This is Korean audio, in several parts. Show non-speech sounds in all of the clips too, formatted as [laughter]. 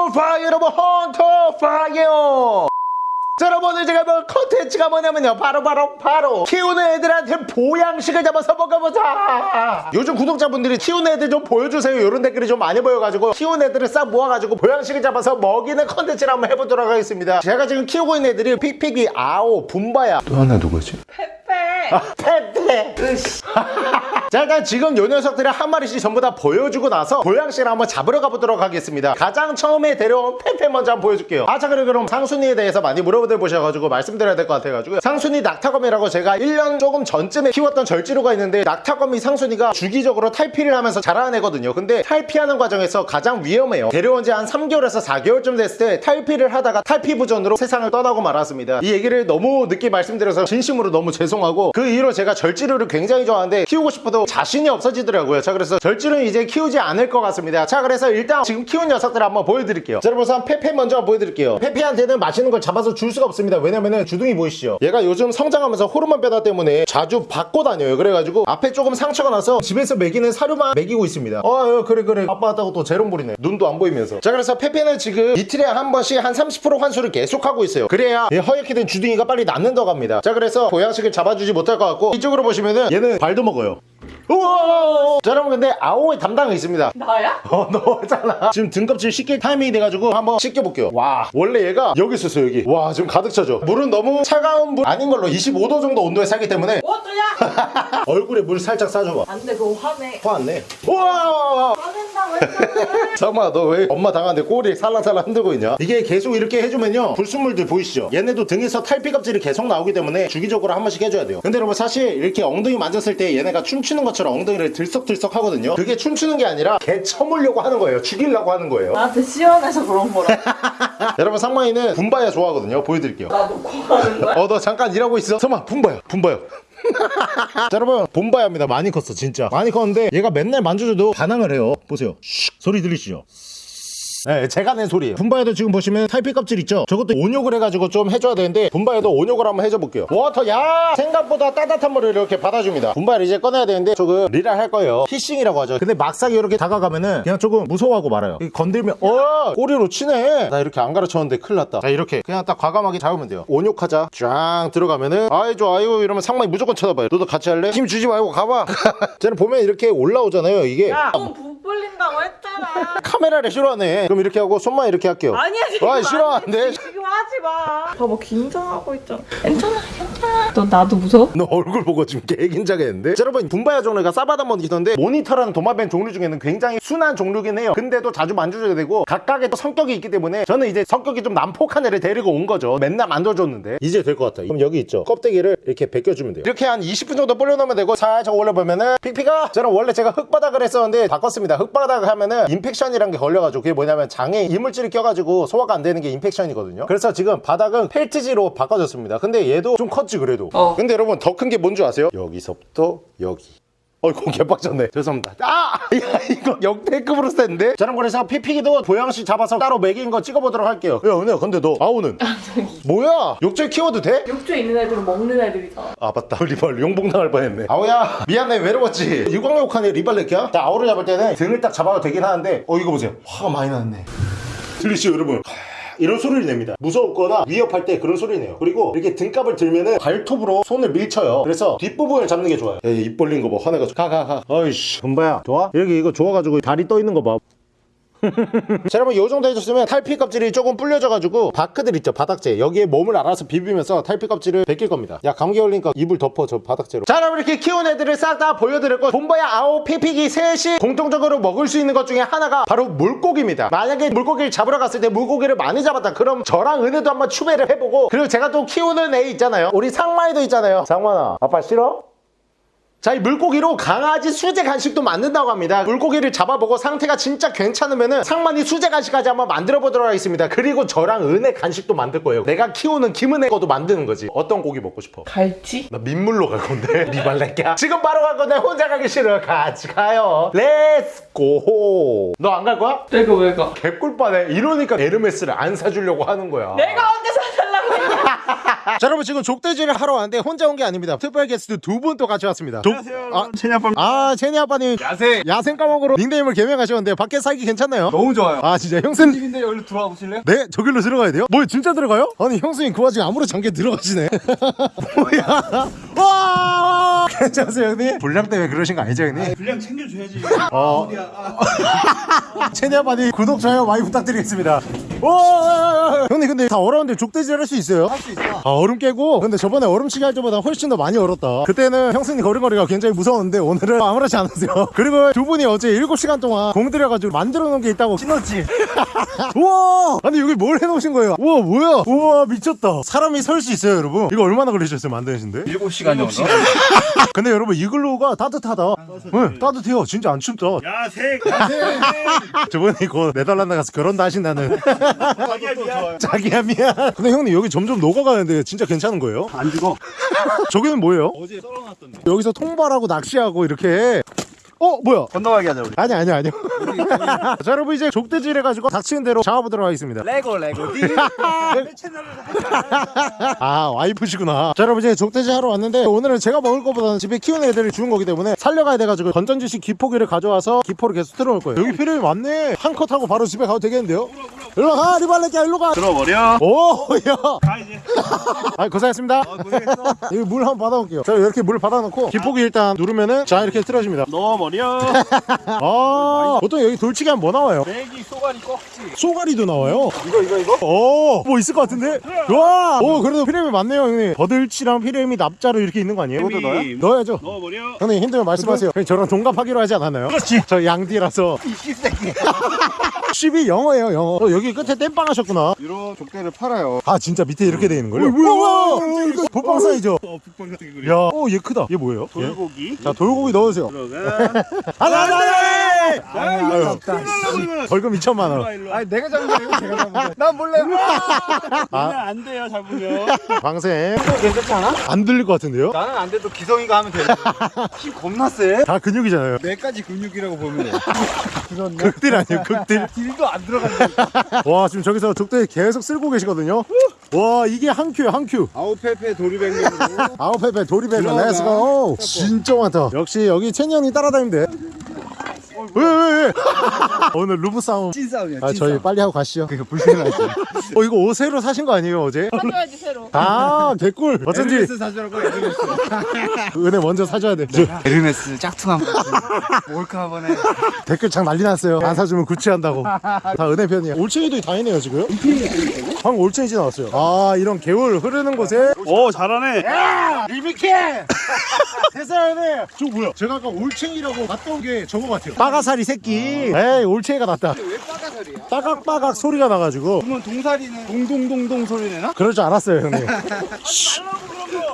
헌터 파이어 여러분. 헌터 파이어 자 여러분 오늘 제가 뭐 컨텐츠가 뭐냐면요. 바로 바로 바로. 키우는 애들한테 보양식을 잡아서 먹어보자. 요즘 구독자분들이 키우는 애들 좀 보여주세요. 이런 댓글이 좀 많이 보여가지고 키우는 애들을 싹 모아가지고 보양식을 잡아서 먹이는 컨텐츠를 한번 해보도록 하겠습니다. 제가 지금 키우고 있는 애들이 픽픽이 아오 붐바야. 또 하나 누구지? 페페. 아, [laughs] 페페. 으씨. [laughs] 자 일단 지금 요 녀석들을 한 마리씩 전부 다 보여주고 나서 보양식을 한번 잡으러 가보도록 하겠습니다. 가장 처음에 데려온 페페 먼저 한번 보여줄게요. 아자 그래 그럼 상순이에 대해서 많이 물어보들 보 셔가지고 말씀드려야 될 것 같아가지고 상순이 낙타거미라고 제가 1년 조금 전쯤에 키웠던 절지류가 있는데 낙타거미 상순이가 주기적으로 탈피를 하면서 자라는 애거든요. 근데 탈피하는 과정에서 가장 위험해요. 데려온 지 한 3개월에서 4개월쯤 됐을 때 탈피를 하다가 탈피 부전으로 세상을 떠나고 말았습니다. 이 얘기를 너무 늦게 말씀드려서 진심으로 너무 죄송하고 그 이후로 제가 절지루를 굉장히 좋아하는데 키우고 싶어도 자신이 없어지더라고요. 자 그래서 절지루는 이제 키우지 않을 것 같습니다. 자 그래서 일단 지금 키운 녀석들 한번 보여드릴게요. 자 여러분 우선 페페 먼저 보여드릴게요. 페페한테는 맛있는 걸 잡아서 줄 수가 없 습니다. 왜냐면은 주둥이 보이시죠? 얘가 요즘 성장하면서 호르몬 변화 때문에 자주 받고 다녀요. 그래가지고 앞에 조금 상처가 나서 집에서 먹이는 사료만 먹이고 있습니다. 어 그래 그래. 아빠 왔다고 또 재롱 부리네. 눈도 안 보이면서. 자 그래서 페페는 지금 이틀에 한 번씩 한 30% 환수를 계속 하고 있어요. 그래야 얘 허옇게 된 주둥이가 빨리 낫는다고 합니다. 자 그래서 보양식을 잡아주지 못할 것 같고 이쪽으로 보시면은 얘는 발도 먹어요 우와! 자 여러분 근데 아오의 담당이 있습니다. 나야? 어 [laughs] 너잖아. 지금 등껍질 씻길 타이밍이 돼가지고 한번 씻겨볼게요. 와 원래 얘가 여기 있었어 여기. 와 지금 가득 차죠? 물은 너무 차가운 물 아닌 걸로 25도 정도 온도에 살기 때문에. 어쩌냐? [laughs] 얼굴에 물 살짝 싸줘봐. 안돼 그거 화내. 화안네. 우와! 화낸다고 했잖아. [laughs] 잠깐만 너 왜 엄마 당하는데 꼬리 살랑살랑 흔들고 있냐? 이게 계속 이렇게 해주면요 불순물들 보이시죠? 얘네도 등에서 탈피 껍질이 계속 나오기 때문에 주기적으로 한 번씩 해줘야 돼요. 근데 여러분 사실 이렇게 엉덩이 만졌을 때 얘네가 춤추는 것처럼 엉덩이를 들썩들썩 하거든요. 그게 춤추는 게 아니라 개 쳐물려고 하는 거예요. 죽이려고 하는 거예요. 나한테 시원해서 그런 거라. [laughs] 여러분 상만이는 붐바야 좋아하거든요. 보여드릴게요. 나 놓고 가는 거야? 어너 잠깐 일하고 있어. 잠깐만 붐바야. 붐바야 자 여러분 붐바야입니다. 많이 컸어 진짜. 많이 컸는데 얘가 맨날 만져줘도 반항을 해요. 보세요. 슉! 소리 들리시죠 네, 제가 낸 소리예요. 붐바야도 지금 보시면 탈피 껍질 있죠? 저것도 온욕을 해가지고 좀 해줘야 되는데 붐바야도 온욕을 한번 해줘 볼게요. water 야 생각보다 따뜻한 물을 이렇게 받아줍니다. 붐바를 이제 꺼내야 되는데 조금 리랄 할 거예요. hissing이라고 하죠. 근데 막상 이렇게 다가가면은 그냥 조금 무서워하고 말아요. 건들면 어 꼬리로 치네. 나 이렇게 안 가르쳤는데 큰일 났다. 자 이렇게 그냥 딱 과감하게 잡으면 돼요. 온욕하자. 쫙 들어가면은 아이 좋아 아이고 이러면 상만이 무조건 쳐다봐요. 너도 같이 할래? 힘 주지 말고 가봐. [laughs] 쟤는 보면 이렇게 올라오잖아요. 이게 야, 너무 부풀린다고 했잖아. 카메라를 싫어하네. 그럼 이렇게 하고 손만 이렇게 할게요. 아니야 지금 아? 아니지, 지금 하지 마. 봐봐 긴장하고 있잖아. 괜찮아 괜찮아. 너 나도 무서워? 너 얼굴 보고 지금 개긴장했는데? 자, 여러분 붐바야 종류가 사바나 모니터인데 모니터라는 도마뱀 종류 중에는 굉장히 순한 종류긴 해요. 근데도 자주 만져줘야 되고 각각의 또 성격이 있기 때문에 저는 이제 성격이 좀 난폭한 애를 데리고 온 거죠. 맨날 만져줬는데. 이제 될 것 같아 그럼 여기 있죠? 껍데기를 이렇게 벗겨주면 돼요. 이렇게 한 20분 정도 불려놓으면 되고 살짝 올려보면은 픽픽이가 저는 원래 제가 흙바닥을 했었는데 바꿨습니다. 흙바닥을 하면은 impaction이란 게 걸려가지고 그게 뭐냐면 장에 이물질이 껴가지고 소화가 안 되는 게 impaction이거든요. 그래서 지금 바닥은 펠트지로 바꿔줬습니다. 근데 얘도 좀 컸지 그래도. 어. 근데 여러분 더 큰 게 뭔지 아세요? 여기서부터 여기. 어이구 개빡쳤네. 죄송합니다. 아! [laughs] 야 이거 역대급으로 센데? 저는 그래서 피피기도 보양식 잡아서 따로 먹인 거 찍어보도록 할게요. 야 은혜야 근데 너 아우는? 뭐야? 욕조에 키워도 돼? 욕조에 있는 애들은 먹는 애들이잖아. 아 맞다. 리발 용봉당할 뻔했네. 아우야 미안해. 외로웠지? 유광욕하네 리발렛이야? 자 아우를 잡을 때는 등을 딱 잡아도 되긴 하는데 어 이거 보세요. 화가 많이 났네. 들리시죠 여러분 이런 소리를 냅니다. 무섭거나 위협할 때 그런 소리 내요. 그리고 이렇게 등갑을 들면은 발톱으로 손을 밀쳐요. 그래서 뒷부분을 잡는 게 좋아요. 에이, 입 벌린 거 봐 화내가지고 가가가. 어이씨. 금바야 좋아? 여기 이거 좋아가지고 다리 떠 있는 거봐 [laughs] 자 여러분 요 정도 해줬으면 탈피 껍질이 조금 불려져가지고 바크들 있죠 바닥재 여기에 몸을 알아서 비비면서 탈피 껍질을 벗길 겁니다. 야 감기 걸리니까 이불 덮어 저 바닥재로. 자 여러분 이렇게 키운 애들을 싹 다 보여드렸고 본보야 아오 피피기 셋이 공통적으로 먹을 수 있는 것 중에 하나가 바로 물고기입니다. 만약에 물고기를 잡으러 갔을 때 물고기를 많이 잡았다 그럼 저랑 은혜도 한번 추배를 해보고 그리고 제가 또 키우는 애 있잖아요. 우리 상마이도 있잖아요. 상만아 아빠 싫어? 자, 이 물고기로 강아지 수제 간식도 만든다고 합니다. 물고기를 잡아보고 상태가 진짜 괜찮으면은 상만이 수제 간식까지 한번 만들어 보도록 하겠습니다. 그리고 저랑 은혜 간식도 만들 거예요. 내가 키우는 김은혜 거도 만드는 거지. 어떤 고기 먹고 싶어? 갈치? 나 민물로 갈 건데 [laughs] 리발레끼야 지금 바로 갈 건데 혼자 가기 싫어 같이 가요 let's go 너 안 갈 거야? 내가 왜 가? 개꿀빠네 이러니까 에르메스를 안 사주려고 하는 거야 내가 언제 사달라고? [laughs] 자 여러분 지금 족대지를 하러 왔는데 혼자 온 게 아닙니다 특별 게스트 두 분 또 같이 왔습니다 족- 아, 체니 아빠 아 제니 아빠님. 야생. 야생 까먹으로 닉네임을 개명하셨는데 밖에 살기 괜찮나요? 너무 좋아요. 아 진짜 형수님. 집인데 여기로 들어와 보실래요? 네 저길로 들어가야 돼요? 뭐 진짜 들어가요? 아니 형수님 그 와중에 아무렇지 않게 들어가시네. [laughs] 뭐야? 와 괜찮으세요 형님? 분량 때문에 그러신 거 아니죠 형님? 분량 챙겨줘야지. 어. 체니 아빠님 구독 좋아요 많이 부탁드리겠습니다. 와 형님 근데 다 얼었는데 족대질 할 수 있어요? 할 수 있어. 아 얼음 깨고? 근데 저번에 얼음치기 할 때보다 훨씬 더 많이 얼었다. 그때는 형수님 걸음걸이가 굉장히 무서웠는데 오늘은 [laughs] 아무렇지 않으세요. [laughs] 그리고 두 분이 어제 7시간 동안 공 들여가지고 만들어 놓은 게 있다고. 신었지. [laughs] 우와! 아니 여기 뭘 해놓으신 거예요? 우와 뭐야? 우와 미쳤다. 사람이 설 수 있어요 여러분. 이거 얼마나 걸리셨어요 만드시는데 7시간 정도 근데 여러분 이글루가 따뜻하다. 네, 따뜻해요. 진짜 안 춥다. 야생! 야생 저번에 이거 네덜란드 가서 결혼도 하신다는. 자기야 미안. 자기야 미안. 근데 형님 여기 점점 녹아가는데 진짜 괜찮은 거예요? 안 죽어. 저기는 뭐예요? 어제 썰어놨던데. 여기서 통발하고 낚시하고 이렇게 어 뭐야? 건너가게 하자 우리. 아니 아니 아니요 [laughs] 자 여러분 이제 족대질 해가지고 닥치는 대로 잡아보도록 하겠습니다. 레고 레고. 디 [laughs] 채널을 [laughs] 아 와이프시구나. 자 여러분 이제 족대질 하러 왔는데 오늘은 제가 먹을 것보다는 집에 키우는 애들이 주운 거기 때문에 살려가야 돼가지고 건전지식 기포기를 가져와서 기포를 계속 틀어놓을 거예요. 여기 필요이 많네. 한 컷 하고 바로 집에 가도 되겠는데요? 일로 가 리발레끼야 일로 가. 들어버려. 오야. 가 이제. 아 고생했습니다. 어 고생했어. 여기 물 한번 받아볼게요. 자 이렇게 물 받아놓고 기포기 일단 누르면은 자 이렇게 틀어집니다. 넣어버려 [laughs] 아 보통 여기 돌치기 하면 뭐 나와요? 내기 쏘가리 꺾지 쏘가리도 나와요 이거 이거 이거 오, 뭐 있을 것 같은데? 와, 오, 그래도 피레미 많네요, 형님. 버들치랑 피레미 납자로 이렇게 있는 거 아니에요? 이것도 넣어요? 넣어야죠. 넣어버려 형님 힘들면 말씀하세요. 형님 저랑 동갑하기로 하지 않았나요? 그렇지. 저 양디라서. 이 씹새끼 [laughs] 10이 영어예요, 영어. 어, 여기 끝에 땜빵 하셨구나. 이런 족대를 팔아요 아, 진짜 밑에 이렇게 돼 있는 거예요? 뭐야, 이거 복방 사이죠? 어 북방 같은 거 야, 어, 얘 크다. 얘 뭐예요? 얘? 돌고기 자, 돌고기 넣으세요. 들어가 안 돼, 안 돼! 아 이거 없다 벌금 2천만 원. 일로 와 아니 내가 잡은 게 아니고 제가 잡은 거야. 난 몰래. 아. 안 돼요 잡으면 방생. 괜찮지 않아? 안 들릴 것 같은데요? 나는 안 돼도 기성이가 하면 돼. 힘 겁나 세. 다 근육이잖아요. 내까지 근육이라고 보면 돼. 극딜 아니에요, 극딜. 딜도 안 들어간다. 와 지금 저기서 족대 계속 쓸고 계시거든요 와 이게 한 큐야 한큐 아웃페페 도리뱅으로. 도리베가 들어가. 렛츠고 진짜 많다 역시 여기 형이 따라다니면 돼 왜 왜 왜? [laughs] 오늘 루프 싸움 찐 싸움이야. 아 찐 저희 싸움. 빨리 하고 가시죠 그러니까 불편하지. [laughs] 어 이거 옷 새로 사신 거 아니에요 어제? 사줘야지 새로. 아 개꿀 [laughs] 어쩐지 에르메스 사주라고 에르메스. 은혜 먼저 사줘야 돼 저, 에르메스 짝퉁 한번. 몰카 한번 해. 댓글 창 난리 났어요 안 사주면 구치한다고 다 은혜 편이야 올챙이도 다 있네요 지금 방금 올챙이 지 나왔어요 아 이런 개울 흐르는 곳에 오 잘하네 리미케! 됐어요, 네. 저 뭐야? 제가 아까 올챙이라고 맞다온 게 저거 같아요. 빠가사리 새끼. 에이, 올챙이가 낫다. 왜 빠가설이야? 빠각빠각 소리가 나가지고. 그러면 동사리는 동동동동 소리 내나? 그럴 줄 알았어요, 형님. [laughs]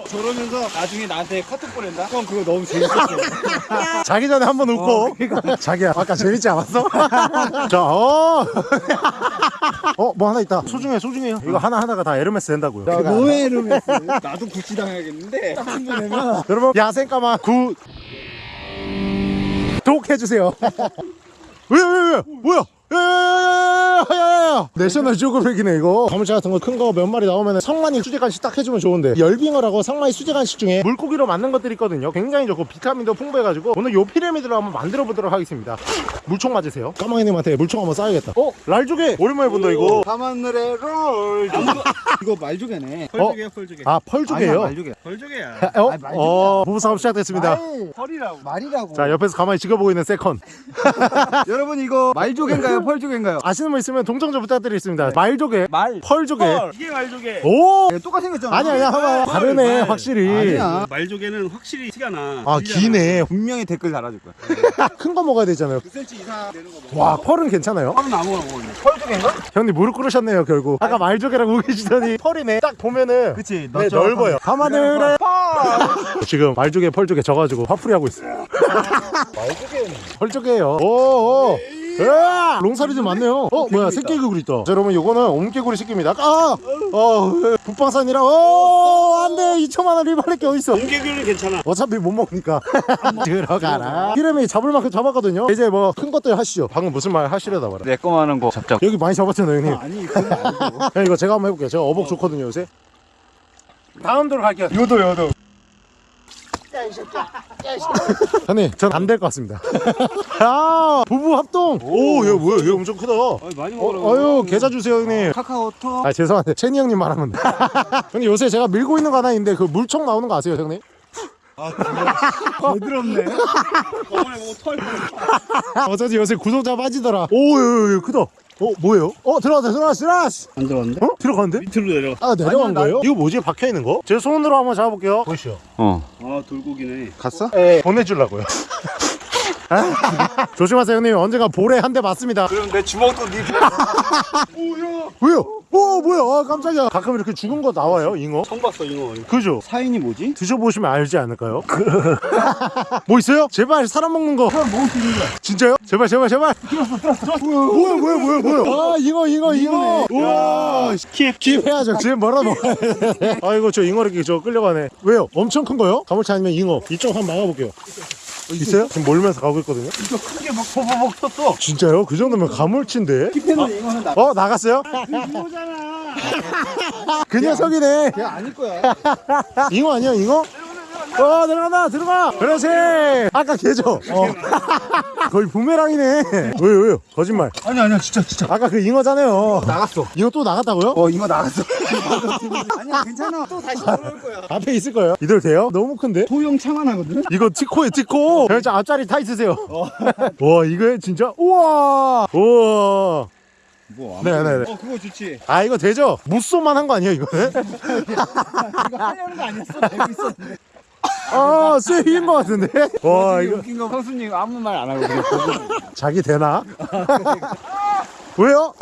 저러면서 나중에 나한테 카톡 보낸다? 형 그거 너무 재밌었어. [laughs] 자기 전에 한번 웃고. 자기야, 아까 재밌지 않았어? [laughs] 자, 어. 어, 뭐 하나 있다. 소중해, 소중해요. 이거 하나하나가 다 에르메스 된다고요. 뭐해 에르메스. 나도 구찌 당해야겠는데. 짝퉁 보내면. 여러분, 야생까마 구독해주세요. 왜, 왜, 왜? 뭐야? 내셔널 지오그래픽이네 이거 가물치 같은 거 큰 거 몇 마리 나오면 상만이 수제간식 딱 해주면 좋은데 열빙어라고 상만이 수제간식 중에 물고기로 만든 것들이 있거든요 굉장히 좋고 비타민도 풍부해가지고 오늘 요 피라미들로 한번 만들어 보도록 하겠습니다 물총 맞으세요 까망이님한테 물총 한번 쏴야겠다 어? 말조개 오랜만에 본다 이거 밤하늘의 롤. [laughs] 이거 말조개네. 펄조개야 펄조개 아 펄조개예요 말조개. 펄조개야 어? 아니. 어 부부싸움 시작됐습니다 펄이라고 말이라고. 자 옆에서 가만히 지켜보고 있는 second [laughs] 여러분 이거 말조개인가요? 펄조개인가요? 아시는 분 있으면 동정 좀 부탁드리겠습니다. 말조개. 말. 펄조개. 펄. 이게 말조개. 오! 똑같이 생겼잖아. 아니 아니야 봐봐. 다르네 말. 확실히. 아니야. 말조개는 확실히 티가 나. 아 기네. 분명히 댓글 달아줄 거야. 큰 거 먹어야 되잖아요. 9cm 이상 되는 거 먹어. 와 펄은 괜찮아요? 펄은 아무거나 먹었네 펄조개인가? 형님 무릎 꿇으셨네요 결국. 아까 말조개라고 계시더니 [laughs] 펄이네. 딱 보면은 그치. 네 넓어요. 밤하늘에 [laughs] 지금 말조개 펄조개 져가지고 화풀이 하고 있어요. 말조개는 펄조개예요. 오오 으아! 롱사리도 많네요. 어 뭐야 새끼개구리 있다. 자 여러분 요거는 옴개구리 새끼입니다. 아! 어 북방산이라 오 안돼. 2천만원 리발렛게 어딨어. 공개균은 괜찮아. 어차피 못 먹으니까. [laughs] 들어가라. 피레미 잡을 만큼 잡았거든요. 이제 뭐 큰 것들 하시죠. 방금 무슨 말 하시려다 말아 내 거만 하는 거 잡자. 여기 많이 잡았잖아요 형님. 아니 그건 아니고. [laughs] 형 이거 제가 한번 해볼게요. 제가 어복 좋거든요 요새. 다음 도로 갈게요. 요도 요도. 형님 전 안 될 것 같습니다. [laughs] 아 부부 합동! 오얘 뭐야? 얘 엄청 크다. 많이 어, 어유 계좌 주세요 형님. 카카오톡. 아 죄송한데 채니 형님 말하면 돼. [laughs] 형님 요새 제가 밀고 있는 거 하나 있는데 그 물총 나오는 거 아세요 형님? 부드럽네. [laughs] 거울에 보고 털 어쩐지 요새 구독자 빠지더라. 오얘 크다 어 뭐예요? 어 들어갔다 들어갔어 들어갔어 안 들어왔는데? 어? 들어갔는데? 밑으로 내려가 아 내려간 아니야, 나- 거예요? 이거 뭐지 박혀있는 거? 제 손으로 한번 잡아볼게요 보시죠 아 돌고기네 갔어? 네 보내주려고요 [laughs] 조심하세요 형님 언젠가 볼에 한 대 맞습니다 그럼 내 주먹도 네. 왜요? 오 뭐야 아 깜짝이야 가끔 이렇게 죽은 거 나와요 잉어 처음 봤어 이거 그죠? 사인이 뭐지? 드셔보시면 알지 않을까요? [laughs] 뭐 있어요? 제발 사람 먹는 거 먹을 수 있는 거야. 진짜요? 제발 제발 제발 뭐야 뭐야 뭐야 뭐야 아 잉어 잉어 잉어 우와 킵킵 해야죠 지금 뭐라 먹어야 돼 [laughs] 아이고 저 잉어 이렇게 저 끌려가네 왜요? 엄청 큰 거요? 가물치 아니면 잉어 이쪽 한번 막아볼게요 있어요? 지금 몰면서 가고 있거든요 이거 크게 막 버버벅 떴어. 진짜요? 그 정도면 가물치인데 킵해놓은 이거는 나. 어 나갔어요? 이거잖아 [laughs] 그 녀석이네 걔 아닐 거야. [laughs] 잉어 아니야 잉어? 어 들어간다 들어가 그렇지 아까 걔죠 어. [laughs] 거의 부메랑이네 왜요 왜요 거짓말 아니 아니야 진짜 진짜. 아까 그 잉어잖아요 나갔어. 이거 또 나갔다고요? 어 이거 나갔어. [laughs] 아니야 괜찮아. 또 다시 돌아올 거야. 앞에 있을 거예요 이대로 돼요? 너무 큰데? 소형 창안하거든. 이거 티코에 티코 저 앞자리 타 있으세요 [laughs] 와 이거 진짜 우와 우와 뭐? 네네네 어 그거 좋지. 아 이거 되죠? 무쏘만 한 거 아니에요 이거는? 이거 하려는 거 아니었어? 알고 있었는데. 아 쇠인 거 같은데? 와 이거 웃긴 거 형수님 아무 말 안 하고 그냥 보고. 자기 되나? 왜요?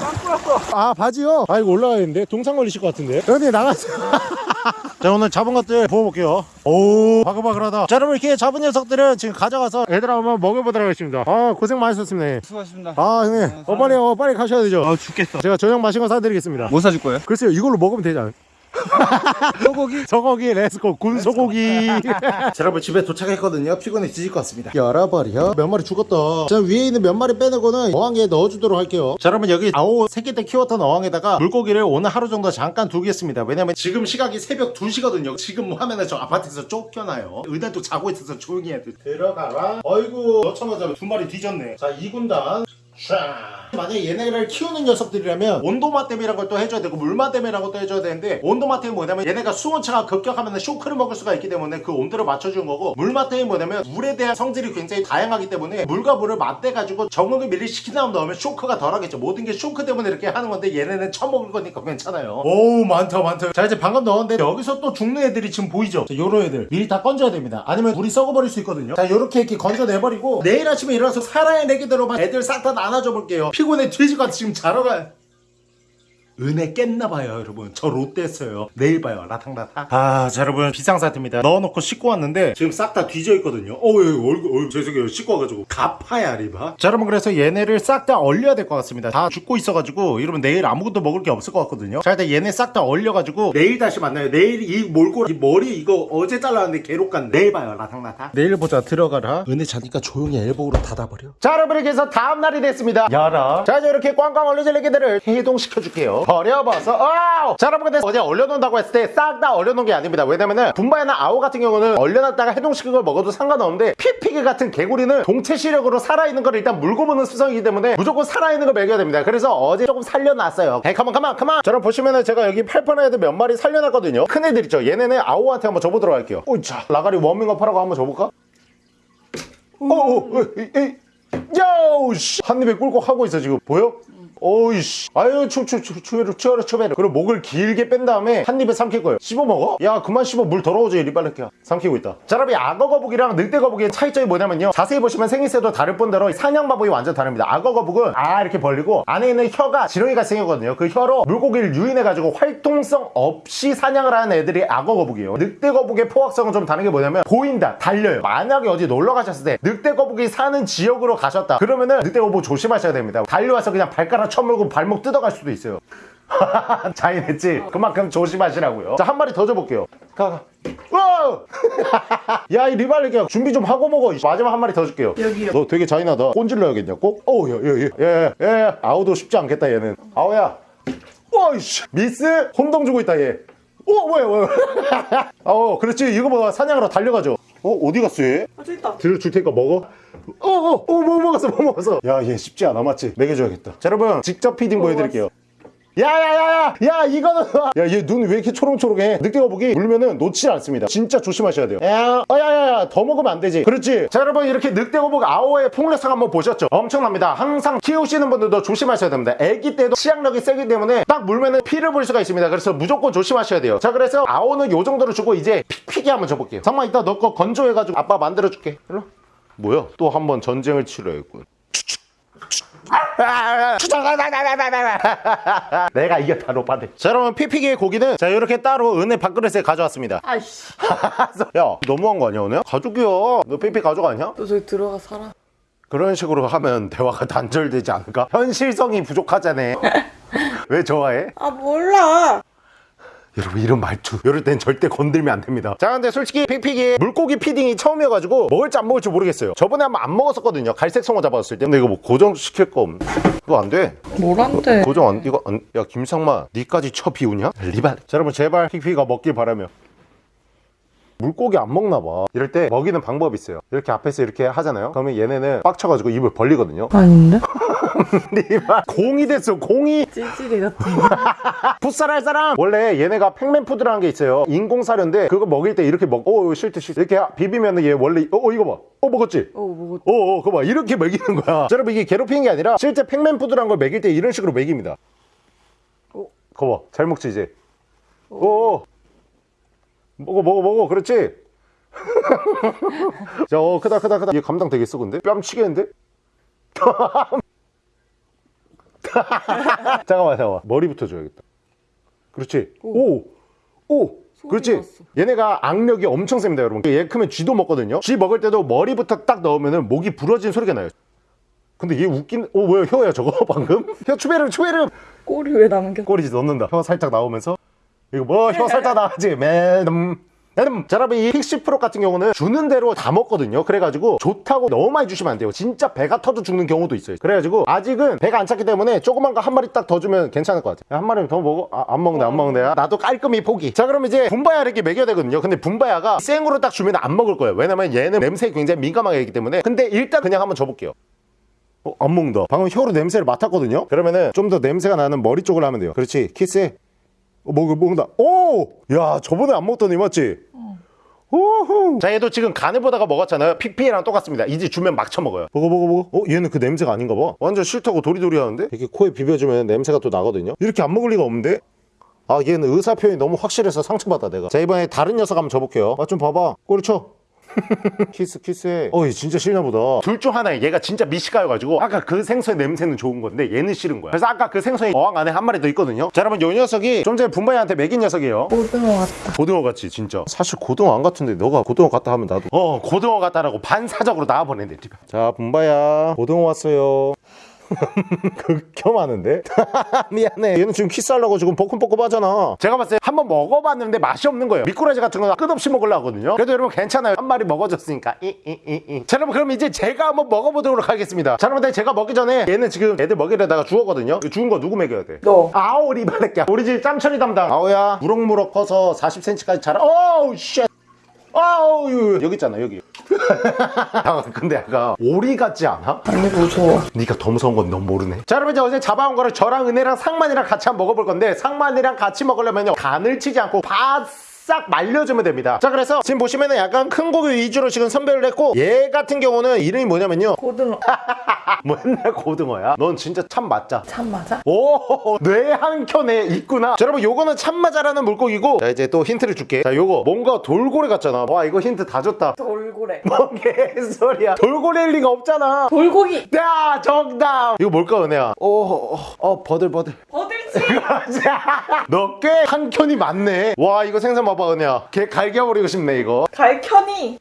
아 바지요? 아 이거 올라가야겠는데 동상 걸리실 것 같은데 형님 나가세요 [laughs] 자 오늘 잡은 것들 부어볼게요 오 바글바글하다 자 여러분 이렇게 잡은 녀석들은 지금 가져가서 애들 한번 먹여보도록 하겠습니다 아 고생 많으셨습니다 수고하셨습니다. 아 형님 어 빨리 어 빨리 가셔야 되죠 아 죽겠어 제가 저녁 마신 거 사드리겠습니다 뭐 사줄 거예요? 글쎄요 이걸로 먹으면 되지 않아요? [laughs] 소고기. 소고기 let's go. 군소고기. 자 여러분 [laughs] 집에 도착했거든요. 피곤해 뒤질 것 같습니다. 열어버려. 몇 마리 죽었다. 자 위에 있는 몇 마리 빼내고는 어항에 넣어주도록 할게요. 자 여러분 여기 아오 새끼 때 키웠던 어항에다가 물고기를 오늘 하루 정도 잠깐 두겠습니다. 왜냐면 지금 시각이 새벽 2시거든요. 지금 뭐 하면은 저 아파트에서 쫓겨나요. 은혜도 자고 있어서 조용히 해야 돼. 들어가라. 어이구 넣자마자 두 마리 뒤졌네. 자 2군단. 샤. 만약에 얘네를 키우는 녀석들이라면 온도맞댐이라는 걸 또 해줘야 되고 물맞댐이라는 것도 해줘야 되는데 온도맞댐이 뭐냐면 얘네가 수온차가 급격하면 쇼크를 먹을 수가 있기 때문에 그 온도를 맞춰주는 거고 물맞댐이 뭐냐면 물에 대한 성질이 굉장히 다양하기 때문에 물과 물을 맞대가지고 적응을 미리 시킨 다음 넣으면 쇼크가 덜하겠죠. 모든 게 쇼크 때문에 이렇게 하는 건데 얘네는 처먹을 거니까 괜찮아요. 오 많다 많다. 자 이제 방금 넣었는데 여기서 또 죽는 애들이 지금 보이죠? 자, 요런 애들. 미리 다 건져야 됩니다. 아니면 물이 썩어버릴 수 있거든요. 자 요렇게 이렇게 건져내버리고 내일 아침에 일어나서 살아야 내기대로 애들 싹 다 나눠줘 볼게요. 피곤해. 뒤지고 지금 자러 가 은혜 깼나 봐요 여러분. 저 롯데했어요. 내일 봐요. 라탕라탕. 아 자 여러분. 비상사태입니다. 넣어놓고 씻고 왔는데 지금 싹 다 뒤져있거든요. 어우 얼굴 얼굴 죄송해요. 씻고 와가지고. 가파야 리바. 자 여러분. 그래서 얘네를 싹 다 얼려야 될 것 같습니다. 다 죽고 있어가지고 이러면 내일 아무것도 먹을 게 없을 것 같거든요. 자 일단 얘네 싹 다 얼려가지고 내일 다시 만나요. 내일 이 몰골 이 머리 이거 어제 잘랐는데 괴롭 같네. 내일 봐요. 라탕라탕. 내일 보자. 들어가라. 은혜 자니까 조용히 엘보로 닫아버려. 자 여러분 이렇게 해서 다음날이 됐습니다. 열어 자 이제 이렇게 꽝꽝 얼려질 애기들을 해동시켜줄게요 버려봐서. 아우! 자 여러분 근데 어제 얼려놓는다고 했을 때 싹 다 얼려놓은 게 아닙니다. 왜냐면은 분바이나 아오 같은 경우는 얼려놨다가 해동시킨 걸 먹어도 상관없는데 피피기 같은 개구리는 동체 시력으로 살아있는 걸 일단 물고 보는 수성이기 때문에 무조건 살아있는 걸 먹여야 됩니다. 그래서 어제 조금 살려놨어요. 에이 가만 가만 가만 자 여러분 보시면은 제가 여기 팔팔한 애들 몇 마리 살려놨거든요. 큰 애들 있죠? 얘네는 아오한테 한번 줘보도록 할게요. 오자 라가리 워밍업 하라고 한번 줘볼까? 오오 에이 야우 씨. 한 입에 꿀꺽 하고 있어 지금. 보여? 오이씨. 아유 추추추 추베르 추베르 추베르 그리고 목을 길게 뺀 다음에 한 입에 삼킬 거예요. 씹어 먹어? 야 그만 씹어. 물 더러워져 리발레키야. 삼키고 있다. 자 여러분 이 악어 거북이랑 늑대 거북이의 차이점이 뭐냐면요. 자세히 보시면 생김새도 다를 뿐더러 사냥 방법이 완전 다릅니다. 악어 거북은 아 이렇게 벌리고 안에 있는 혀가 지렁이가 생겼거든요. 그 혀로 물고기를 유인해가지고 활동성 없이 사냥을 하는 애들이 악어 거북이에요. 늑대 거북의 포악성은 좀 다른 게 뭐냐면 보인다 달려요. 만약에 어디 놀러 가셨을 때 늑대 거북이 사는 지역으로 가셨다. 그러면은 늑대 거북 조심하셔야 됩니다. 달려와서 그냥 발가락 쳐물고 발목 뜯어갈 수도 있어요. [laughs] 자인했지? 그만큼 조심하시라고요. 자 한 마리 더 줘볼게요. 가가. 야이 리발리기야 준비 좀 하고 먹어. 이 마지막 한 마리 더 줄게요. 여기요. 너 되게 잔인하다. 꼰질러야겠냐 꼭? 어우 야야야야 아우도 쉽지 않겠다 얘는. 아우야. 와이씨. 미스? 혼동 주고 있다 얘. 어 뭐야 뭐야 어 그렇지. 이거 봐. 사냥하러 달려가죠 어 어디 갔어 얘? 아 저기 있다. 들을 줄 테니까 먹어. 어어 어 뭐 먹었어 뭐 먹었어. 야 얘 쉽지 않아 맞지? 먹여줘야겠다. 자 여러분 직접 feeding 보여드릴게요 야야야야 야 이거는 야 얘 눈 왜 이렇게 초롱초롱해? 늑대거북이 물면은 놓지 않습니다. 진짜 조심하셔야 돼요. 야 어, 야야야 더 먹으면 안 되지. 그렇지? 자 여러분 이렇게 늑대거북 아오의 폭력성 한번 보셨죠? 엄청납니다. 항상 키우시는 분들도 조심하셔야 됩니다. 애기 때도 치약력이 세기 때문에 딱 물면은 피를 볼 수가 있습니다. 그래서 무조건 조심하셔야 돼요. 자 그래서 아오는 요 정도로 주고 이제 픽픽이 한번 줘볼게요. 잠깐만 이따 너 거 건조해가지고 아빠 만들어줄게. 일로 뭐야? 또 한 번 전쟁을 치러야겠군 내가 이겼다 로빠들 자 여러분 피피기의 고기는 자 이렇게 따로 은혜 밥그릇에 가져왔습니다 아이씨 [laughs] 야 너무한 거 아니야 은혜야? 가족이야 너 피피 가족 아니야? 너 저기 들어가 살아 그런 식으로 하면 대화가 단절되지 않을까? 현실성이 부족하잖아 [laughs] 왜 좋아해? 아 몰라 여러분 이런 말투. 이럴 땐 절대 건들면 안 됩니다. 자 근데 솔직히 픽픽이 물고기 feeding이 처음이어가지고 먹을지 안 먹을지 모르겠어요. 저번에 한번 안 먹었었거든요. 갈색 송어 잡았을 때. 근데 이거 뭐 고정시킬 거 그거 안돼? 뭘안돼? 고정 안 이거 안, 야 김상만 니까지 쳐 비우냐? 리발. 자 여러분 제발 픽픽이가 먹길 바라며. 물고기 안 먹나 봐. 이럴 때 먹이는 방법이 있어요. 이렇게 앞에서 이렇게 하잖아요. 그러면 얘네는 빡쳐가지고 입을 벌리거든요. 아닌데? [laughs] 리발 [laughs] 공이 됐어 공이 찌질이 같아 [laughs] 풋살 할 사람 원래 얘네가 Pacman food라는 게 있어요 인공사료인데 그거 먹일 때 이렇게 먹 어, 싫대 싫대 이렇게 비비면 얘 원래 어, 어 이거 봐 어 먹었지 어 뭐고 어, 어, 그거 봐. 이렇게 먹이는 거야. 자, 여러분, 이게 괴롭히는 게 아니라 실제 Pacman food라는 걸 먹일 때 이런 식으로 먹입니다. 어? 그거 봐. 잘 먹지, 이제. 어, 어. 먹어, 먹어, 먹어. 그렇지. [laughs] 자, 어, 크다, 크다, 크다. 얘 감당 되겠어, 근데? 뺨 치겠는데? [laughs] 잠깐만, 잠깐만. 머리부터 줘야겠다. 그렇지. 오! 오! 그렇지. 났어. 얘네가 악력이 엄청 셉니다, 여러분. 얘 크면 쥐도 먹거든요. 쥐 먹을 때도 머리부터 딱 넣으면 목이 부러진 소리가 나요. 근데 얘 웃긴, 오, 뭐야, 혀야, 저거, [laughs] 방금? 혀, 추베름, 추베름! 꼬리 왜 남겨 꼬리 넣는다. 혀 살짝 나오면서. 이거 뭐, 혀 살짝 나가지. 매덤. 여러분, 이 픽시 프로 같은 경우는 주는 대로 다 먹거든요. 그래가지고 좋다고 너무 많이 주시면 안 돼요. 진짜 배가 터져 죽는 경우도 있어요. 그래가지고 아직은 배가 안 찼기 때문에 조그만 거 한 마리 딱 더 주면 괜찮을 것 같아요. 한 마리 더 먹어? 아, 안 먹네, 안. 아, 나도 깔끔히 포기. 자, 그럼 이제 분바야를 이렇게 먹여야 되거든요. 근데 분바야가 생으로 딱 주면 안 먹을 거예요. 왜냐면 얘는 냄새에 굉장히 민감하게 하기 때문에. 근데 일단 그냥 한번 줘볼게요. 어, 안 먹는다. 방금 혀로 냄새를 맡았거든요. 그러면은 좀 더 냄새가 나는 머리 쪽으로 하면 돼요. 그렇지. 키스해. 어, 먹, 먹는다. 오! 야, 저번에 안 먹더니 맞지? 오호. 자, 얘도 지금 간을 보다가 먹었잖아요. 픽피랑 똑같습니다. 이제 주면 막 쳐먹어요. 먹어, 먹어, 먹어. 어, 얘는 그 냄새가 아닌가 봐. 완전 싫다고 도리도리 하는데? 이렇게 코에 비벼주면 냄새가 또 나거든요. 이렇게 안 먹을 리가 없는데? 아, 얘는 의사 표현이 너무 확실해서 상처받아, 내가. 자, 이번에 다른 녀석 한번 줘볼게요. 아, 좀 봐봐. 꼬리 쳐. 키스 키스해. 어얘 진짜 싫나 보다. 둘 중 하나에 얘가 진짜 미식가여가지고 아까 그 생선의 냄새는 좋은 건데 얘는 싫은 거야. 그래서 아까 그 생선이 어항 안에 한 마리 더 있거든요. 자 여러분 요 녀석이 좀 전에 분바이한테 먹인 녀석이에요. 고등어 같다. 고등어 같지 진짜. 사실 고등어 안 같은데 너가 고등어 같다 하면 나도. 어 고등어 같다라고 반사적으로 나와보낸대 자 분바야. 고등어 왔어요 [laughs] 극혐하는데? [laughs] 미안해. 얘는 지금 키스하려고 지금 뻐끔뻐끔 하잖아. 제가 봤을 때 한번 먹어봤는데 맛이 없는 거예요. 미꾸라지 같은 거 끝없이 먹으려 하거든요. 그래도 여러분 괜찮아요. 한 마리 먹어줬으니까. 이 이이이. 자 여러분 그럼 이제 제가 한번 먹어보도록 하겠습니다. 자 여러분 제가 먹기 전에 얘는 지금 애들 먹이려다가 주웠거든요. 이거 주운 거 누구 먹여야 돼? 너. 아오리 바랄게 우리 집 짬철이 담당. 아오야 무럭무럭 커서 40cm까지 자라. 어우 shit 아우 여기 있잖아 여기. 야, [laughs] 근데 약간 오리 같지 않아? 아니 무서워. 네가 더 무서운 건 넌 모르네. 자 여러분 이제 어제 잡아온 거를 저랑 은혜랑 상만이랑 같이 한번 먹어볼 건데 상만이랑 같이 먹으려면요 간을 치지 않고 바싹 말려주면 됩니다 자 그래서 지금 보시면은 약간 큰 고기 위주로 지금 선별을 했고 얘 같은 경우는 이름이 뭐냐면요 고등어 [laughs] 맨날 고등어야 넌 진짜 참 마자 참마자? 오, 뇌 한 켠에 있구나. 자, 여러분, 요거는 참마자라는 물고기고. 자, 이제 또 힌트를 줄게. 자, 요거 뭔가 돌고래 같잖아. 와, 이거 힌트 다 줬다. 돌고래 뭔 개소리야. 돌고래일 리가 없잖아. 돌고기 야, 정답. 이거 뭘까, 은혜야? 어, 어, 어, 버들버들. 버들치 너꽤 한 켠이 많네. 와, 이거 생선 봐봐, 은혜야. 걔 갈겨버리고 싶네, 이거. 갈견이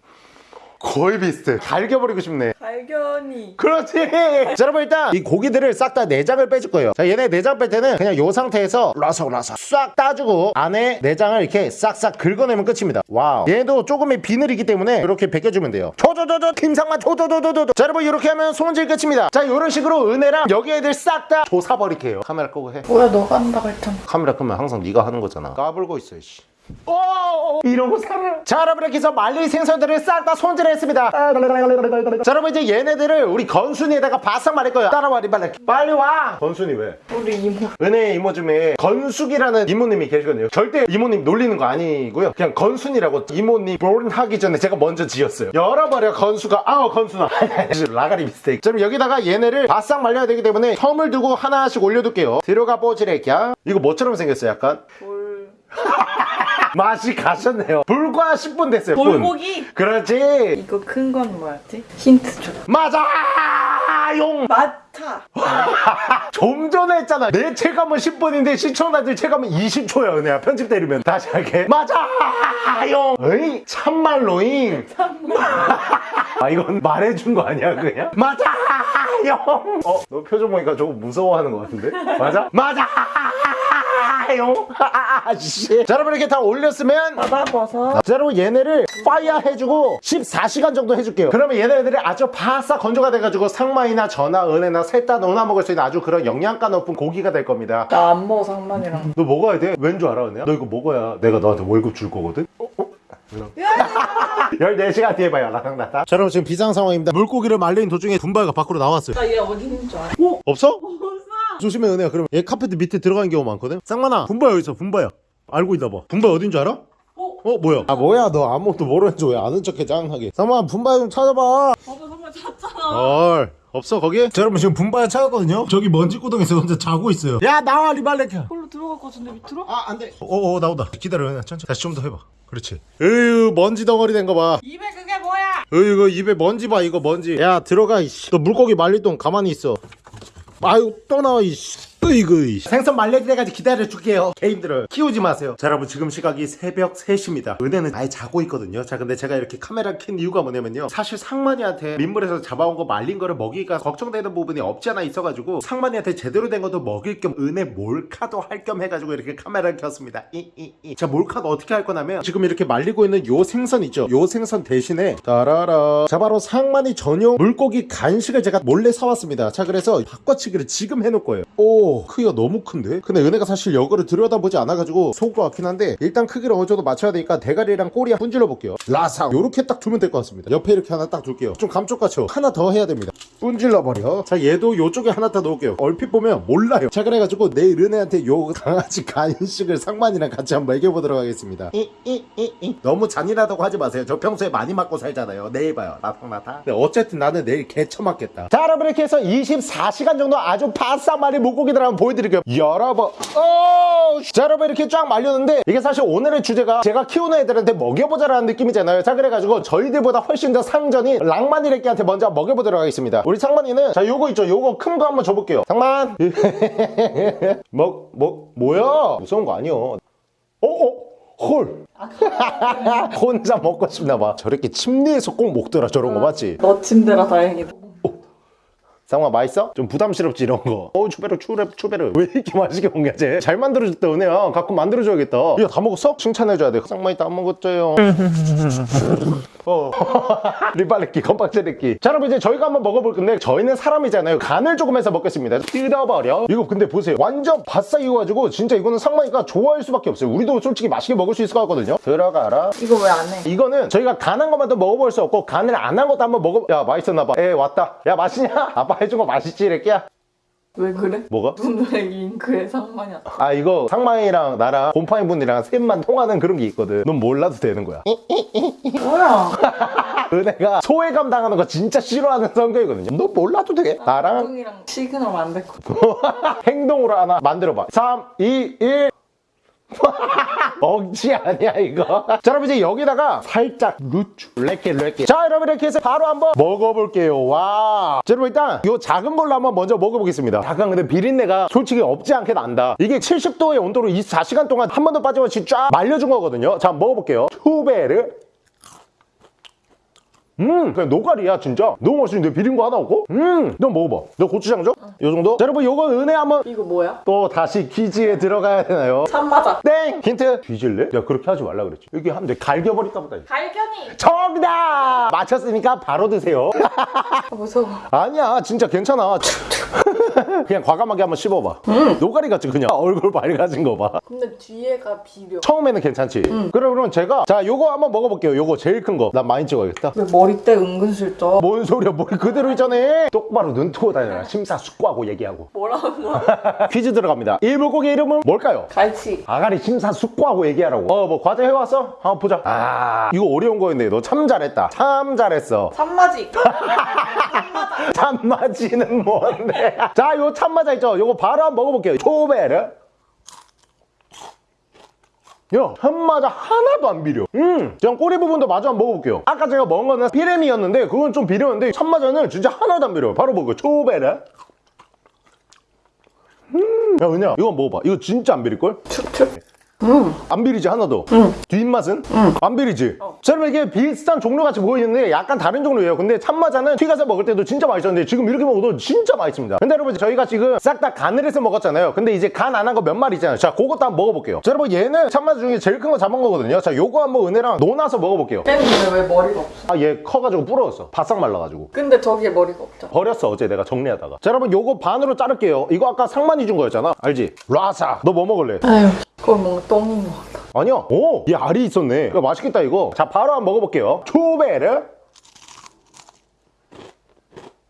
거의 비슷해. 갈겨버리고 싶네. 갈견이 그렇지. 자, 여러분 일단 이 고기들을 싹 다 내장을 빼줄 거예요. 자, 얘네 내장 뺄 때는 그냥 요 상태에서 라삭라삭 싹 따주고 안에 내장을 이렇게 싹싹 긁어내면 끝입니다. Wow. 얘도 조금의 비늘이기 때문에 이렇게 벗겨주면 돼요. 조조조조 김상만 조조조조조. 자, 여러분 이렇게 하면 손질 끝입니다. 자, 이런 식으로 은혜랑 여기 애들 싹 다 조사버릴게요. 카메라 끄고 해. 뭐야 너가 한다고 했잖아 카메라 끄면 항상 네가 하는 거잖아. 까불고 있어, 씨. 오! 이러고 살아 자 여러분 이렇게 해서 말린 생선들을 싹 다 손질했습니다. 자 여러분 이제 얘네들을 우리 건순이에다가 바싹 말릴 거예요. 따라와 리발레 빨리 와! 건순이 왜? 우리 이모. 은혜 이모 중에 건숙이라는 이모님이 계시거든요. 절대 이모님 놀리는 거 아니고요. 그냥 건순이라고 이모님 본 하기 전에 제가 먼저 지었어요. 열어버려 건수가. 아우 건순아. [laughs] 라가리 미스테이크. 그럼 여기다가 얘네를 바싹 말려야 되기 때문에 텀을 두고 하나씩 올려둘게요. 들어가 뽀지레기야. 이거 뭐처럼 생겼어요 약간? 볼. [laughs] 맛이 가셨네요 불과 10분 됐어요 분. 볼고기. 그렇지 이거 큰 건 뭐였지? 힌트 줘. 맞아 용 마타. [laughs] 좀 전에 했잖아. 내 체감은 10분인데 시청자들 체감은 20초야 은혜야. 편집 때리면. 다시 할게. 맞아요 에이 참말로잉. [laughs] 아 이건 말해준 거 아니야 그냥? 맞아요 어너 표정 보니까 조금 무서워하는 것 같은데? 맞아? 맞아요 아씨. 자 여러분 이렇게 다 올렸으면 바다버섯. 자 여러분 얘네를 fire 해주고 14시간 정도 해줄게요. 그러면 얘네들이 아주 바싹 건조가 돼가지고 상만이나 저나, 은혜나 셋 다 넣어 먹을 수 있는 아주 그런 영양가 높은 고기가 될 겁니다 나 안 먹어 상만이랑. 너 먹어야 돼? 왠 줄 알아 은혜야? 너 이거 먹어야 내가 너한테 월급 줄 거거든? 어? 어? 14시간 [laughs] 뒤에 봐요 나랑 나다 자 여러분 지금 비상 상황입니다 물고기를 말리는 도중에 분바가 밖으로 나왔어요 나 얘 어디 있는 줄 알아? 없어? 조심해 은혜야 그럼 얘 카페트 밑에 들어가는 경우 많거든 쌍만아 분바 여기 있어 분바야 알고 있나 봐 분바 어딘 줄 알아? 어? 어 뭐야? 아 뭐야 너 아무것도 모르는지 왜 아는 척해 짱하게. 쌍만아 분바 좀 찾아봐. 바다 정말 잤잖아. 헐 없어 거기? 자 여러분 지금 분바야 찾았거든요? 저기 먼지 구덩이에서 혼자 자고 있어요. 야 나와 리발레카. 걸로 들어갈 것 같은데 밑으로? 아 안돼. 어어 나온다. 기다려 천천히. 다시 좀 더 해봐. 그렇지. 으유 먼지 덩어리 된 거봐. 입에 그게 뭐야? 으 이거 입에 먼지 봐 이거 먼지. 야 들어가 이씨. 너 물고기 말릴 동안 가만히 있어. 아유 또 나와 이씨. 으 이씨. 생선 때까지 기다려줄게요 개인들을. 키우지 마세요. 자 여러분 지금 시각이 새벽 3시입니다. 은혜는 아예 자고 있거든요. 자 근데 제가 이렇게 카메라 킨 이유가 뭐냐면요. 사실 상만이한테 민물에서 잡아온 거 말린 거를 먹이기가 걱정되는 부분이 없지 않아 있어가지고 상만이한테 제대로 된 것도 먹일 겸 은혜 몰카도 할 겸 해가지고 이렇게 카메라를 켰습니다. 이이이. 자 몰카도 어떻게 할 거냐면 지금 이렇게 말리고 있는 요 생선 있죠. 요 생선 대신에 따라라. 자 바로 상만이 전용 물고기 간식을 제가 몰래 사왔습니다. 자 그래서 바꿔치기를 지금 해놓을 거예요. 오 크기가 너무 큰데? 근데 은혜가 사실 여거를 들여다보지 않아가지고 것 같긴 한데 일단 크기를 어느 정도 맞춰야 되니까 대가리랑 꼬리 분질러 볼게요. 라상. 요렇게 딱 두면 될 것 같습니다. 옆에 이렇게 하나 딱 둘게요. 좀 감쪽같죠? 하나 더 해야 됩니다. 분질러 버려. 자 얘도 요쪽에 하나 더 놓을게요. 얼핏 보면 몰라요. 자 그래가지고 내일 은혜한테 요 강아지 [laughs] 간식을 상만이랑 같이 한번 먹여보도록 하겠습니다. 이, 이, 이, 이. 너무 잔인하다고 하지 마세요. 저 평소에 많이 맞고 살잖아요. 내일 봐요. 나탕나탕 근데 어쨌든 나는 내일 개처 맞겠다. 자 여러분 이렇게 해서 24시간 정도 아주 바싹 말린 물고기들 한번 보여드릴게요 여러분 오! 자 여러분 이렇게 쫙 말렸는데 이게 사실 오늘의 주제가 제가 키우는 애들한테 먹여보자라는 느낌이잖아요 자 그래가지고 저희들보다 훨씬 더 상전인 랑만이래끼한테 먼저 먹여보도록 하겠습니다 우리 상만이는 자 요거 있죠 요거 큰 거 한번 줘볼게요 상만 [laughs] 뭐, 뭐, 뭐야 무서운 거 아니요 어? 어? 헐 [laughs] 혼자 먹고 싶나 봐 저렇게 침대에서 꼭 먹더라 저런 거 맞지? 너 침대라 다행이다. 상마 맛있어? 좀 부담스럽지 이런 거. 어우 추베르 추베르 추베르 왜 이렇게 [laughs] 맛있게 먹냐 쟤 잘 만들어줬다 은혜야. 가끔 만들어줘야겠다. 이거 다 먹었어? 칭찬해줘야 돼. 상마이 다 먹었죠요. [laughs] 어. [laughs] 리발레끼 건박제레끼. 자 여러분 이제 저희가 한번 먹어볼 건데 저희는 사람이잖아요. 간을 조금 해서 먹겠습니다. 뜯어버려. 이거 근데 보세요. 완전 바싹 익어가지고 진짜 이거는 상마이가 좋아할 수밖에 없어요. 우리도 솔직히 맛있게 먹을 수 있을 것 같거든요. 들어가라. 이거 왜 안 해? 이거는 저희가 간한 것만 더 먹어볼 수 없고 간을 안 한 것도 한번 먹어 야 맛있었나봐. 에 왔다. 야 맛있냐? 아빠 해준 거 맛있지 이래끼야 왜 그래? 뭐가? 눈에 윙크해 상만이 안아 이거 상만이랑 나랑 곰팡이 분이랑 셋만 통하는 그런 게 있거든 넌 몰라도 되는 거야 뭐야? [laughs] 은혜가 소외감 당하는 거 진짜 싫어하는 성격이거든요 너 몰라도 돼 나랑 똥이랑 시그널 만들 거. 행동으로 하나 만들어봐 3, 2, 1 [laughs] 억지 아니야 이거? 자 여러분 이제 여기다가 살짝 후추. 렉게 렉게 자 여러분 이렇게 해서 바로 한번 먹어볼게요. 와 자, 여러분 일단 이 작은 걸로 한번 먼저 먹어보겠습니다. 약간 근데 비린내가 솔직히 없지 않게 난다. 이게 70도의 온도로 24시간 동안 한 번도 빠짐없이 쫙 말려준 거거든요. 자 먹어볼게요. 투베르 음 그냥 노가리야 진짜 너무 맛있는데 비린 거 하나 없고 음너 먹어봐 너 고추장 줘? 요 정도? 자 여러분 요거 은혜 한번 이거 뭐야? 또 다시 퀴즈에 들어가야 되나요? 참 맞아. 땡! 힌트 뒤질래? 야 그렇게 하지 말라 그랬지 여기 하면 돼 갈겨버릴까 보다 갈견이. 정답! 맞췄으니까 바로 드세요 아, [laughs] 무서워. 아니야 진짜 괜찮아 그냥 과감하게 한번 씹어봐. 노가리 같지 그냥 [laughs] 얼굴 밝아진 거 봐. 근데 뒤에가 비려. 처음에는 괜찮지. 그래 그럼 제가 자 요거 한번 먹어볼게요. 요거 제일 큰 거. 난 많이 찍어야겠다. 왜 머리때 은근슬쩍. 뭔 소리야 머리 그대로 있잖아. 똑바로 눈 뜨고 다녀라. 심사숙고하고 얘기하고. 뭐라고? [laughs] 퀴즈 들어갑니다. 이 물고기 이름은 뭘까요? 갈치. 아가리 심사숙고하고 얘기하라고. 어 뭐 과제 해왔어? 한번 보자. 아 이거 어려운 거였네. 너 참 잘했다. 참 잘했어. 산마지. [laughs] [laughs] 참마지는 뭔데? 자, 요 참마자 있죠? 요거 바로 한번 먹어볼게요. 초베르. 야, 참마자 하나도 안 비려. 음, 그냥 꼬리 부분도 마저 한번 먹어볼게요. 아까 제가 먹은 거는 피레미였는데, 그건 좀 비렸는데, 참마자는 진짜 하나도 안 비려요. 바로 먹어요. 초베르. 음, 야, 그냥 이거 먹어봐. 이거 진짜 안 비릴걸? 축 축. 안 비리지 하나도? 뒷맛은? 안 비리지? 자 여러분 이게 비슷한 종류 같이 보이는데 약간 다른 종류예요. 근데 참마자는 튀겨서 먹을 때도 진짜 맛있었는데 지금 이렇게 먹어도 진짜 맛있습니다. 근데 여러분 저희가 지금 싹 다 간을 해서 먹었잖아요. 근데 이제 간 안 한 거 몇 마리 있잖아요. 자 그것도 한번 먹어볼게요. 자 여러분 얘는 참마자 중에 제일 큰 거 잡은 거거든요. 자 요거 한번 은혜랑 논아서 먹어볼게요. 쟤는 왜 머리가 없어? 아 얘 커가지고 부러졌어. 바싹 말라가지고. 근데 저기에 머리가 없잖아. 버렸어 어제 내가 정리하다가. 자 여러분 요거 반으로 자를게요. 이거 아까 상만이 준 거였잖아. 알지? 라사. 너 뭐 먹을래? 아유, 그건 뭔가 똥인 것 같아. 아니야. 오, 얘 알이 있었네. 이거 맛있겠다 이거. 자, 바로 한번 먹어볼게요. 초베르.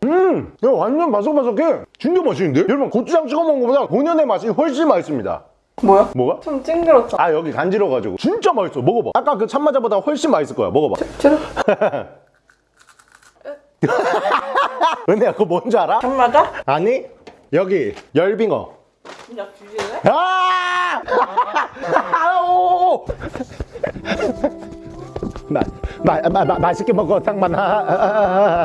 음, 이거 완전 바삭바삭해. 진짜 맛있는데? 여러분 고추장 찍어 먹는 것보다 본연의 맛이 훨씬 맛있습니다. 뭐야? 뭐가? 좀 찡그렇잖아. 아 여기 간지러가지고 진짜 맛있어. 먹어봐. 아까 그 참마자보다 훨씬 맛있을 거야. 먹어봐. 쭈 [laughs] 은혜야 그거 뭔지 알아? 참마자? 아니 여기 열빙어. 진짜 주실래? 아! 아우! 마, 마, 마, 마, 맛있게 먹어 상만아